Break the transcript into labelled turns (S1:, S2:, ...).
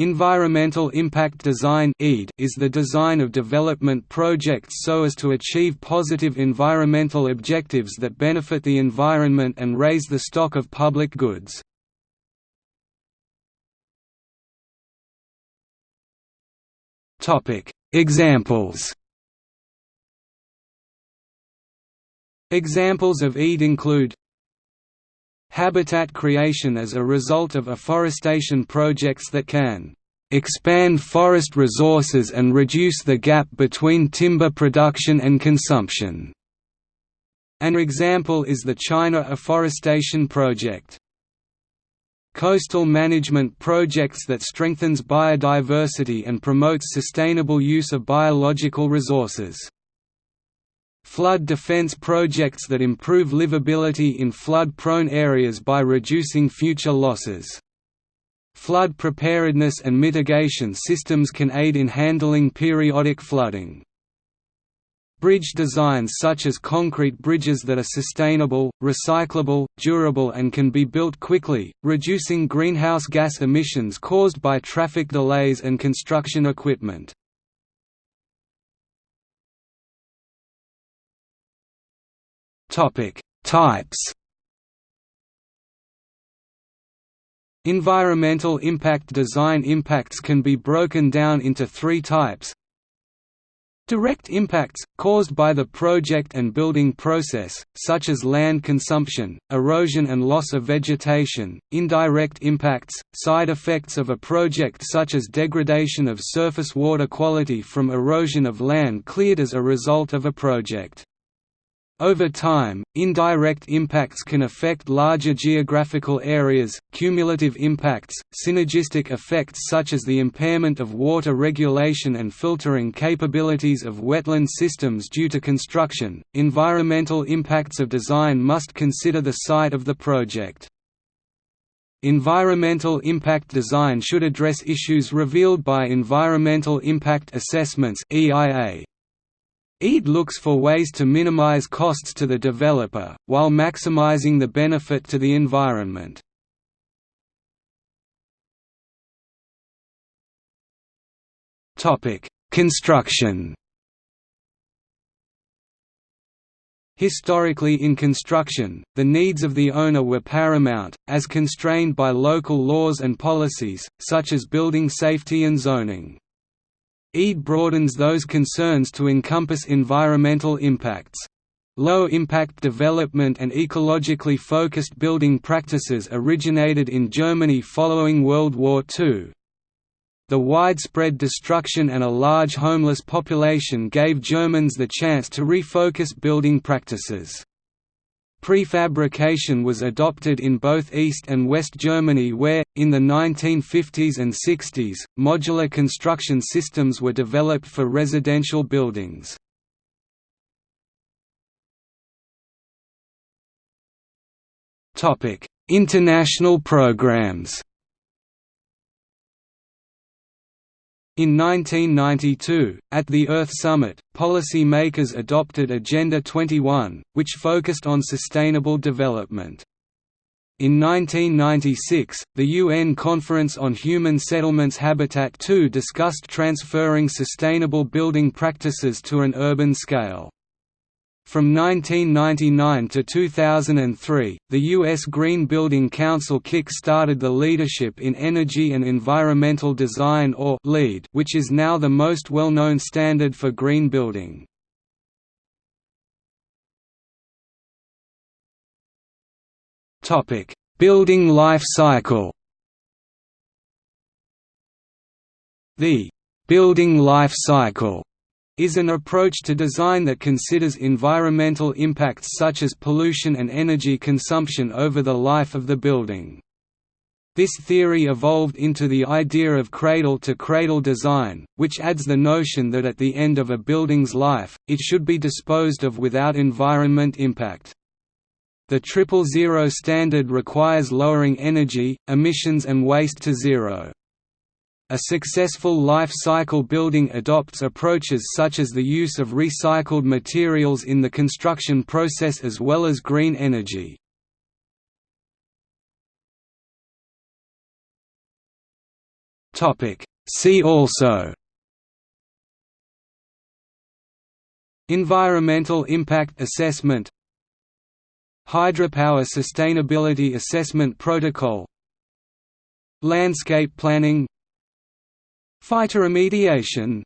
S1: Environmental Impact Design is the design of development projects so as to achieve positive environmental objectives that benefit the environment and raise the stock of public goods. Examples Examples of EID include habitat creation as a result of afforestation projects that can expand forest resources and reduce the gap between timber production and consumption. An example is the China Afforestation Project. Coastal management projects that strengthens biodiversity and promotes sustainable use of biological resources. Flood defense projects that improve livability in flood-prone areas by reducing future losses. Flood preparedness and mitigation systems can aid in handling periodic flooding. Bridge designs such as concrete bridges that are sustainable, recyclable, durable and can be built quickly, reducing greenhouse gas emissions caused by traffic delays and construction equipment. Topic: Types. Environmental impact design impacts can be broken down into three types. Direct impacts, caused by the project and building process, such as land consumption, erosion and loss of vegetation, indirect impacts, side effects of a project such as degradation of surface water quality from erosion of land cleared as a result of a project. Over time, indirect impacts can affect larger geographical areas, cumulative impacts, synergistic effects such as the impairment of water regulation and filtering capabilities of wetland systems due to construction. Environmental impacts of design must consider the site of the project. Environmental impact design should address issues revealed by Environmental Impact Assessments (EIA), EID looks for ways to minimize costs to the developer, while maximizing the benefit to the environment. Construction Historically in construction, the needs of the owner were paramount, as constrained by local laws and policies, such as building safety and zoning. EID broadens those concerns to encompass environmental impacts. Low-impact development and ecologically focused building practices originated in Germany following World War II. The widespread destruction and a large homeless population gave Germans the chance to refocus building practices. Prefabrication was adopted in both East and West Germany where, in the 1950s and 60s, modular construction systems were developed for residential buildings. International programs In 1992, at the Earth Summit, policy makers adopted Agenda 21, which focused on sustainable development. In 1996, the UN Conference on Human Settlements Habitat II discussed transferring sustainable building practices to an urban scale. From 1999 to 2003, the U.S. Green Building Council kick-started the Leadership in Energy and Environmental Design or LEED, which is now the most well-known standard for green building. building life cycle The «building life cycle» is an approach to design that considers environmental impacts such as pollution and energy consumption over the life of the building. This theory evolved into the idea of cradle-to-cradle -cradle design, which adds the notion that at the end of a building's life, it should be disposed of without environment impact. The Triple Zero standard requires lowering energy, emissions and waste to zero. A successful life cycle building adopts approaches such as the use of recycled materials in the construction process as well as green energy. See also Environmental impact assessment Hydropower sustainability assessment protocol Landscape planning Phytoremediation